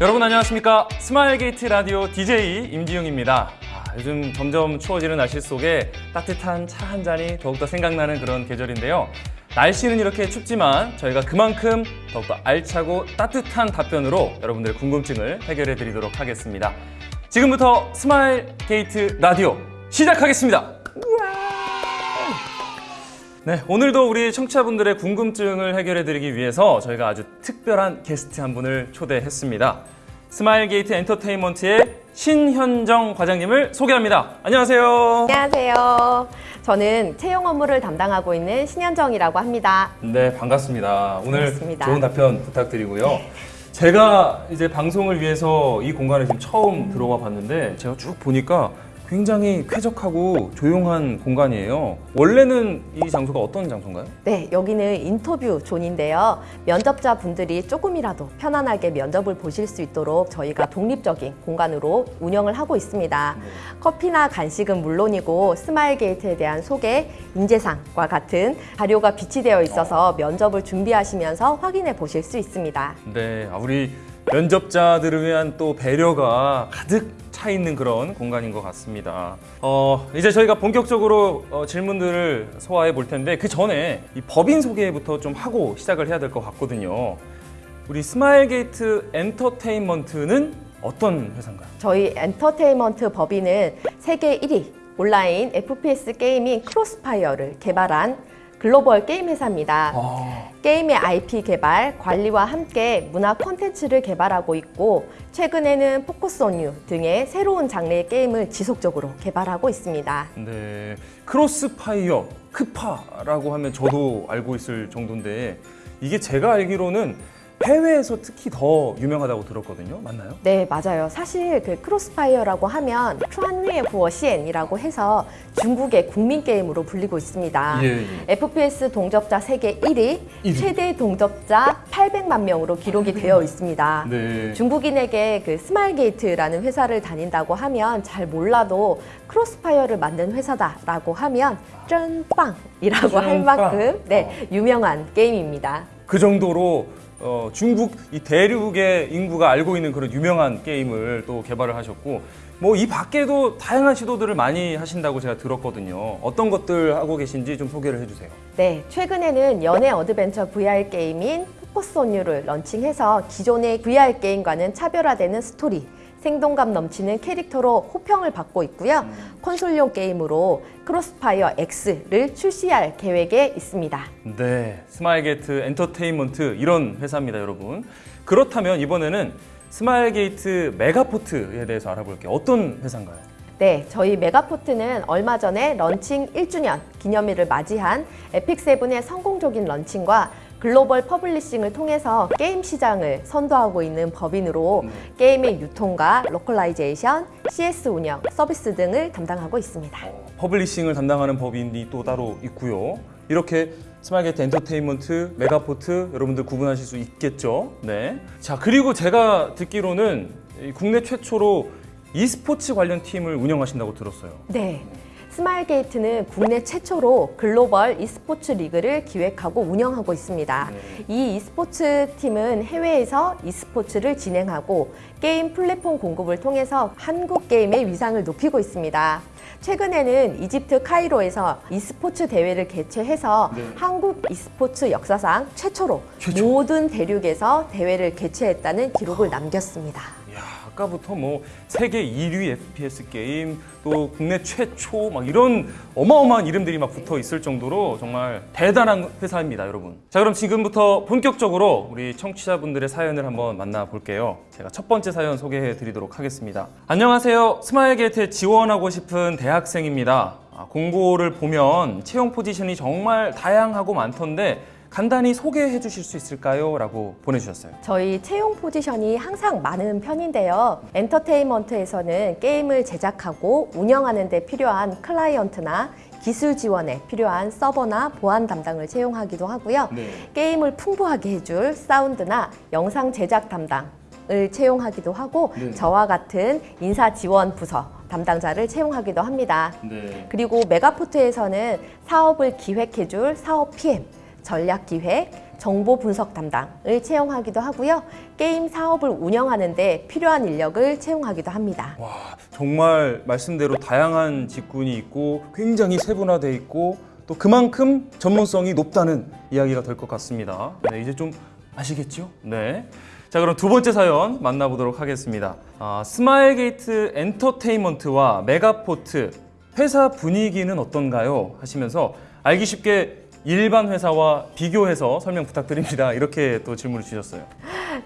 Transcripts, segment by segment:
여러분 안녕하십니까? 스마일게이트 라디오 DJ 임지용입니다. 아, 요즘 점점 추워지는 날씨 속에 따뜻한 차 한 잔이 더욱더 생각나는 그런 계절인데요. 날씨는 이렇게 춥지만 저희가 그만큼 더욱더 알차고 따뜻한 답변으로 여러분들의 궁금증을 해결해 드리도록 하겠습니다. 지금부터 스마일게이트 라디오 시작하겠습니다 네, 오늘도 우리 청취자분들의 궁금증을 해결해 드리기 위해서 저희가 아주 특별한 게스트 한 분을 초대했습니다. 스마일게이트 엔터테인먼트의 신현정 과장님을 소개합니다. 안녕하세요. 안녕하세요. 저는 채용 업무를 담당하고 있는 신현정이라고 합니다. 네, 반갑습니다. 오늘 반갑습니다. 좋은 답변 부탁드리고요. 제가 이제 방송을 위해서 이 공간에 지금 처음 들어와 봤는데 제가 쭉 보니까 굉장히 쾌적하고 조용한 공간이에요. 원래는 이 장소가 어떤 장소인가요? 네, 여기는 인터뷰 존인데요. 면접자 분들이 조금이라도 편안하게 면접을 보실 수 있도록 저희가 독립적인 공간으로 운영을 하고 있습니다. 커피나 간식은 물론이고 스마일 게이트에 대한 소개, 인재상과 같은 자료가 비치되어 있어서 면접을 준비하시면서 확인해 보실 수 있습니다. 네, 아, 우리 면접자들을 위한 또 배려가 가득 차 있는 그런 공간인 것 같습니다. 어, 이제 저희가 본격적으로 어, 질문들을 소화해 볼 텐데 그 전에 이 법인 소개부터 좀 하고 시작을 해야 될 것 같거든요. 우리 스마일게이트 엔터테인먼트는 어떤 회사인가요? 저희 엔터테인먼트 법인은 세계 1위 온라인 FPS 게임인 크로스파이어를 개발한 글로벌 게임 회사입니다. 아, 게임의 IP 개발, 관리와 함께 문화 콘텐츠를 개발하고 있고 최근에는 포커스 온유 등의 새로운 장르의 게임을 지속적으로 개발하고 있습니다. 네, 크로스파이어, 크파라고 하면 저도 알고 있을 정도인데 이게 제가 알기로는 해외에서 특히 더 유명하다고 들었거든요. 맞나요? 네, 맞아요. 사실 그 크로스파이어라고 하면 穿越火线이라고 해서 중국의 국민 게임으로 불리고 있습니다. 예, 예. FPS 동접자 세계 1위, 1위. 최대 동접자 800만 명으로 기록이 되어 있습니다. 네. 중국인에게 그 스마일게이트라는 회사를 다닌다고 하면 잘 몰라도 크로스파이어를 만든 회사다라고 하면 真棒이라고 할. 만큼 네, 유명한 게임입니다. 그 정도로 어, 중국 이 대륙의 인구가 알고 있는 그런 유명한 게임을 또 개발을 하셨고 뭐 이 밖에도 다양한 시도들을 많이 하신다고 제가 들었거든요. 어떤 것들 하고 계신지 좀 소개를 해주세요. 네, 최근에는 연애 어드벤처 VR 게임인 포커스 온유를 launching해서 기존의 VR 게임과는 차별화되는 스토리, 생동감 넘치는 캐릭터로 호평을 받고 있고요. 콘솔용 게임으로 크로스파이어 X를 출시할 계획에 있습니다. 네, 스마일게이트 엔터테인먼트 이런 회사입니다, 여러분. 그렇다면 이번에는 스마일게이트 메가포트에 대해서 알아볼게요. 어떤 회사인가요? 네, 저희 메가포트는 얼마 전에 런칭 1주년 기념일을 맞이한 에픽세븐의 성공적인 launching과 글로벌 publishing을 통해서 게임 시장을 선도하고 있는 법인으로 게임의 유통과 localization, CS 운영, 서비스 등을 담당하고 있습니다. publishing을 담당하는 법인이 또 따로 있고요. 이렇게 스마일게이트 엔터테인먼트, 메가포트 여러분들 구분하실 수 있겠죠. 네. 자 그리고 제가 듣기로는 이 국내 최초로 e스포츠 관련 팀을 운영하신다고 들었어요. 네. 스마일게이트는 국내 최초로 글로벌 e스포츠 리그를 기획하고 운영하고 있습니다. 이 e스포츠 팀은 해외에서 e스포츠를 진행하고 게임 플랫폼 공급을 통해서 한국 게임의 위상을 높이고 있습니다. 최근에는 이집트 카이로에서 e스포츠 대회를 개최해서 네. 한국 e스포츠 역사상 최초로 최초. 모든 대륙에서 대회를 개최했다는 기록을 남겼습니다. 아까부터 뭐 세계 1위 FPS 게임 또 국내 최초 막 이런 어마어마한 이름들이 막 붙어 있을 정도로 정말 대단한 회사입니다, 여러분. 자, 그럼 지금부터 본격적으로 우리 청취자분들의 사연을 한번 만나볼게요. 제가 첫 번째 사연 소개해 드리도록 하겠습니다. 안녕하세요. 스마일 게이트에 지원하고 싶은 대학생입니다. 아, 공고를 보면 채용 포지션이 정말 다양하고 많던데 간단히 소개해 주실 수 있을까요? 라고 보내주셨어요. 저희 채용 포지션이 항상 많은 편인데요. 엔터테인먼트에서는 게임을 제작하고 운영하는 데 필요한 클라이언트나 기술 지원에 필요한 서버나 보안 담당을 채용하기도 하고요. 네. 게임을 풍부하게 해줄 사운드나 영상 제작 담당 을 채용하기도 하고 네. 저와 같은 인사 지원 부서 담당자를 채용하기도 합니다. 네. 그리고 메가포트에서는 사업을 기획해줄 사업 PM, 전략 기획, 정보 분석 담당을 채용하기도 하고요. 게임 사업을 운영하는 데 필요한 인력을 채용하기도 합니다. 와 정말 말씀대로 다양한 직군이 있고 굉장히 세분화돼 있고 또 그만큼 전문성이 높다는 이야기가 될 것 같습니다. 네, 이제 좀 아시겠죠? 네. 자 그럼 두 번째 사연 만나보도록 하겠습니다. 아, 스마일게이트 엔터테인먼트와 메가포트 회사 분위기는 어떤가요? 하시면서 알기 쉽게 일반 회사와 비교해서 설명 부탁드립니다. 이렇게 또 질문을 주셨어요.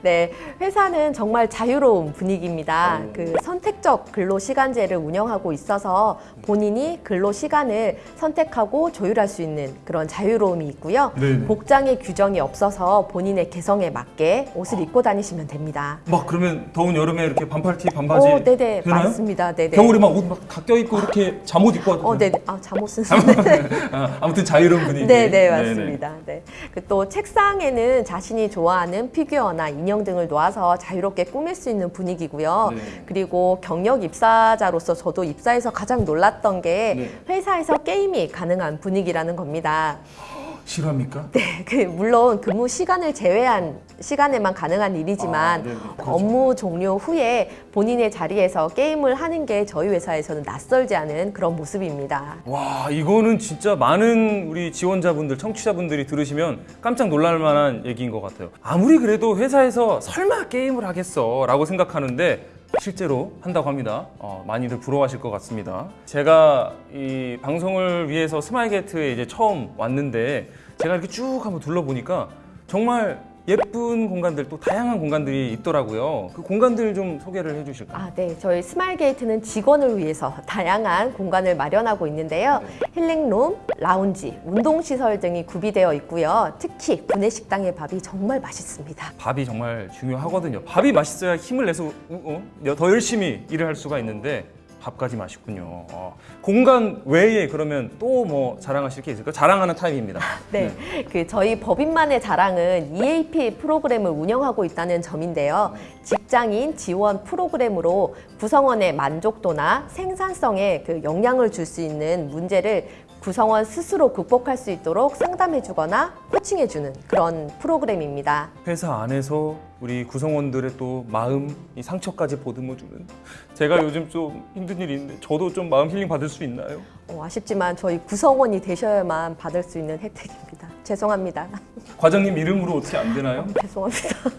네, 회사는 정말 자유로운 분위기입니다. 오. 그 선택적 근로 시간제를 운영하고 있어서 본인이 근로 시간을 선택하고 조율할 수 있는 그런 자유로움이 있고요. 네네. 복장의 규정이 없어서 본인의 개성에 맞게 옷을 입고 다니시면 됩니다. 막 그러면 더운 여름에 이렇게 반팔티 반바지 오, 네네, 되나요? 맞습니다. 네네. 겨울에 막 옷 막 다 껴입고 이렇게 잠옷 입고 하죠. 어, 네네. 아, 잠옷은. 아, 아무튼 자유로운 분위기. 네, 네, 맞습니다. 네. 그또 책상에는 자신이 좋아하는 피규어나 인형 등을 놓아서 자유롭게 꾸밀 수 있는 분위기고요. 네. 그리고 경력 입사자로서 저도 입사해서 가장 놀랐던 게 네. 회사에서 게임이 가능한 분위기라는 겁니다. 싫어합니까? 네, 그 물론 근무 시간을 제외한 시간에만 가능한 일이지만 아. 그렇죠. 업무 종료 후에 본인의 자리에서 게임을 하는 게 저희 회사에서는 낯설지 않은 그런 모습입니다. 와, 이거는 진짜 많은 우리 지원자분들, 청취자분들이 들으시면 깜짝 놀랄 만한 얘기인 것 같아요. 아무리 그래도 회사에서 설마 게임을 하겠어 라고 생각하는데 실제로 한다고 합니다. 어, 많이들 부러워하실 것 같습니다. 제가 이 방송을 위해서 스마일게이트에 이제 처음 왔는데 제가 이렇게 쭉 한번 둘러보니까 정말 예쁜 공간들 또 다양한 공간들이 있더라고요. 그 공간들 좀 소개를 해주실까요? 아, 네. 저희 스마일게이트는 직원을 위해서 다양한 공간을 마련하고 있는데요. 힐링룸, 라운지, 운동시설 등이 구비되어 있고요. 특히 구내식당의 밥이 정말 맛있습니다. 밥이 정말 중요하거든요. 밥이 맛있어야 힘을 내서 어, 어, 더 열심히 일을 할 수가 있는데 밥까지 맛있군요. 어, 공간 외에 그러면 또 뭐 자랑하실 게 있을까요? 자랑하는 타임입니다. 네, 그 저희 법인만의 자랑은 EAP 프로그램을 운영하고 있다는 점인데요. 직장인 지원 프로그램으로 구성원의 만족도나 생산성에 그 영향을 줄 수 있는 문제를 구성원 스스로 극복할 수 있도록 상담해주거나 코칭해주는 그런 프로그램입니다. 회사 안에서 우리 구성원들의 또 마음, 이 상처까지 보듬어주는 제가 요즘 좀 힘든 일이 있는데 저도 좀 마음 힐링 받을 수 있나요? 어, 아쉽지만 저희 구성원이 되셔야만 받을 수 있는 혜택입니다. 죄송합니다. 과장님 이름으로 어떻게 안 되나요? 죄송합니다.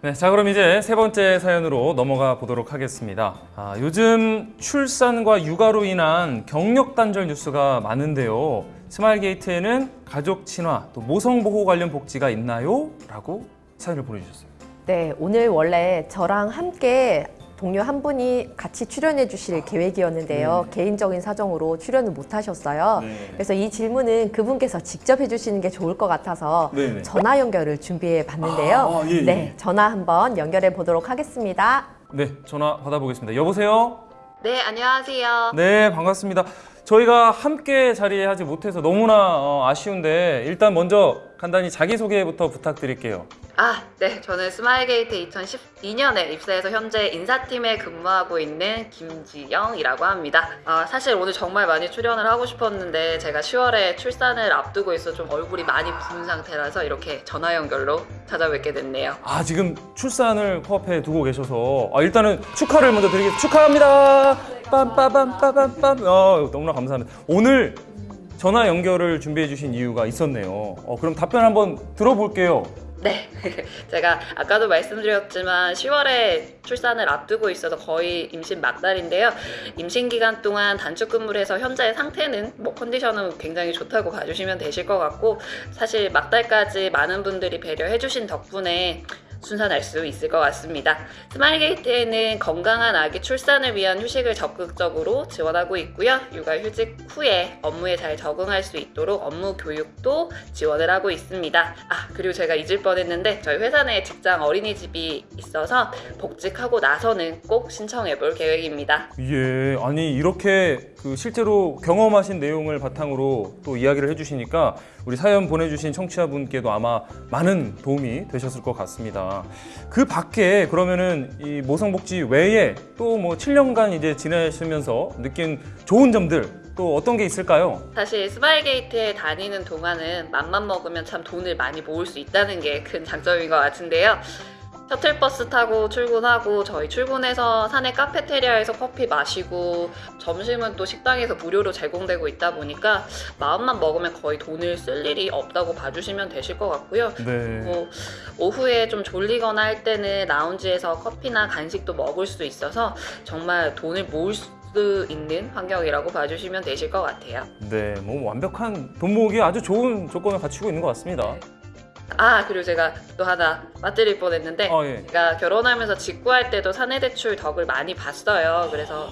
네, 자 그럼 이제 세 번째 사연으로 넘어가 보도록 하겠습니다. 아, 요즘 출산과 육아로 인한 경력 단절 뉴스가 많은데요. 스마일게이트에는 가족 친화 또 모성 보호 관련 복지가 있나요? 라고 사연을 보내주셨어요. 네, 오늘 원래 저랑 함께 동료 한 분이 같이 출연해 주실 계획이었는데요. 개인적인 사정으로 출연을 못 하셨어요. 네. 그래서 이 질문은 그분께서 직접 해주시는 게 좋을 것 같아서 네네. 전화 연결을 준비해 봤는데요. 아, 예, 예. 네, 전화 한번 연결해 보도록 하겠습니다. 네, 전화 받아보겠습니다. 여보세요? 네, 안녕하세요. 네, 반갑습니다. 저희가 함께 자리하지 못해서 너무나 어, 아쉬운데 일단 먼저 간단히 자기소개부터 부탁드릴게요. 아, 네. 저는 스마일게이트 2012년에 입사해서 현재 인사팀에 근무하고 있는 김지영이라고 합니다. 아, 사실 오늘 정말 많이 출연을 하고 싶었는데 제가 10월에 출산을 앞두고 있어 좀 얼굴이 많이 부은 상태라서 이렇게 전화 연결로 찾아뵙게 됐네요. 아 지금 출산을 코앞에 두고 계셔서 아, 일단은 축하를 먼저 드리겠습니다. 축하합니다. 빰빠밤빠밤빰. 어, 너무나 감사합니다. 오늘 전화 연결을 준비해 주신 이유가 있었네요. 어, 그럼 답변 한번 들어볼게요. 네. 제가 아까도 말씀드렸지만 10월에 출산을 앞두고 있어서 거의 임신 막달인데요. 임신 기간 동안 단축 근무를 해서 현재의 상태는 뭐 컨디션은 굉장히 좋다고 봐주시면 되실 것 같고 사실 막달까지 많은 분들이 배려해 주신 덕분에 순산할 수 있을 것 같습니다. 스마일게이트에는 건강한 아기 출산을 위한 휴식을 적극적으로 지원하고 있고요. 육아 휴직 후에 업무에 잘 적응할 수 있도록 업무 교육도 지원을 하고 있습니다. 아, 그리고 제가 잊을 뻔했는데 저희 회사 내에 직장 어린이집이 있어서 복직하고 나서는 꼭 신청해 볼 계획입니다. 예, 아니 이렇게 그 실제로 경험하신 내용을 바탕으로 또 이야기를 해주시니까 우리 사연 보내주신 청취자분께도 아마 많은 도움이 되셨을 것 같습니다. 그 밖에 그러면은 이 모성복지 외에 또 뭐 7년간 이제 지내시면서 느낀 좋은 점들 또 어떤 게 있을까요? 사실 스마일게이트에 다니는 동안은 맘만 먹으면 참 돈을 많이 모을 수 있다는 게 큰 장점인 것 같은데요. 셔틀버스 타고 출근하고 저희 출근해서 사내 카페테리아에서 커피 마시고 점심은 또 식당에서 무료로 제공되고 있다 보니까 마음만 먹으면 거의 돈을 쓸 일이 없다고 봐주시면 되실 것 같고요. 네. 뭐 오후에 좀 졸리거나 할 때는 라운지에서 커피나 간식도 먹을 수 있어서 정말 돈을 모을 수 있는 환경이라고 봐주시면 되실 것 같아요. 네, 뭐 완벽한 돈 모으기 아주 좋은 조건을 갖추고 있는 것 같습니다. 아 그리고 제가 또 하나 빠뜨릴 뻔했는데 아, 예. 제가 결혼하면서 직구할 때도 사내대출 덕을 많이 봤어요. 그래서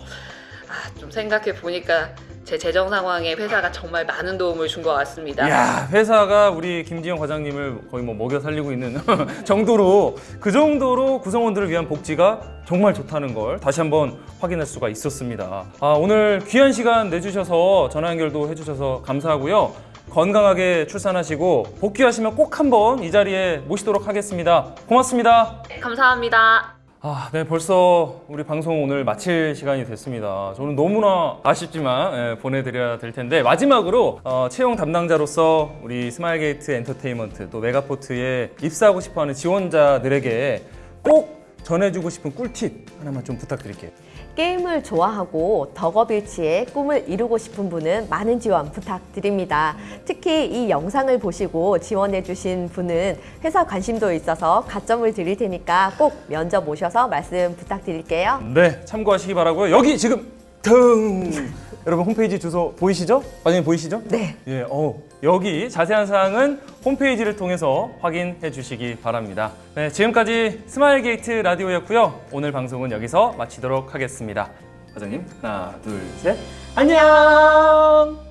아, 좀 생각해 보니까 제 재정 상황에 회사가 정말 많은 도움을 준 것 같습니다. 야 회사가 우리 김지영 과장님을 거의 뭐 먹여 살리고 있는 정도로 그 정도로 구성원들을 위한 복지가 정말 좋다는 걸 다시 한번 확인할 수가 있었습니다. 아, 오늘 귀한 시간 내주셔서 전화 연결도 해주셔서 감사하고요. 건강하게 출산하시고 복귀하시면 꼭 한번 이 자리에 모시도록 하겠습니다. 고맙습니다. 감사합니다. 아, 네, 벌써 우리 방송 오늘 마칠 시간이 됐습니다. 저는 너무나 아쉽지만 예, 보내드려야 될 텐데 마지막으로 어, 채용 담당자로서 우리 스마일게이트 엔터테인먼트 또 메가포트에 입사하고 싶어하는 지원자들에게 꼭 전해주고 싶은 꿀팁 하나만 좀 부탁드릴게요. 게임을 좋아하고 덕업일치의 꿈을 이루고 싶은 분은 많은 지원 부탁드립니다. 특히 이 영상을 보시고 지원해주신 분은 회사 관심도 있어서 가점을 드릴 테니까 꼭 면접 오셔서 말씀 부탁드릴게요. 네, 참고하시기 바라고요. 여기 지금 등 여러분 홈페이지 주소 보이시죠? 과장님 보이시죠? 네. 예, 어, 여기 자세한 사항은 홈페이지를 통해서 확인해 주시기 바랍니다. 네, 지금까지 스마일 게이트 라디오였고요. 오늘 방송은 여기서 마치도록 하겠습니다. 과장님, 하나, 둘, 셋. 안녕!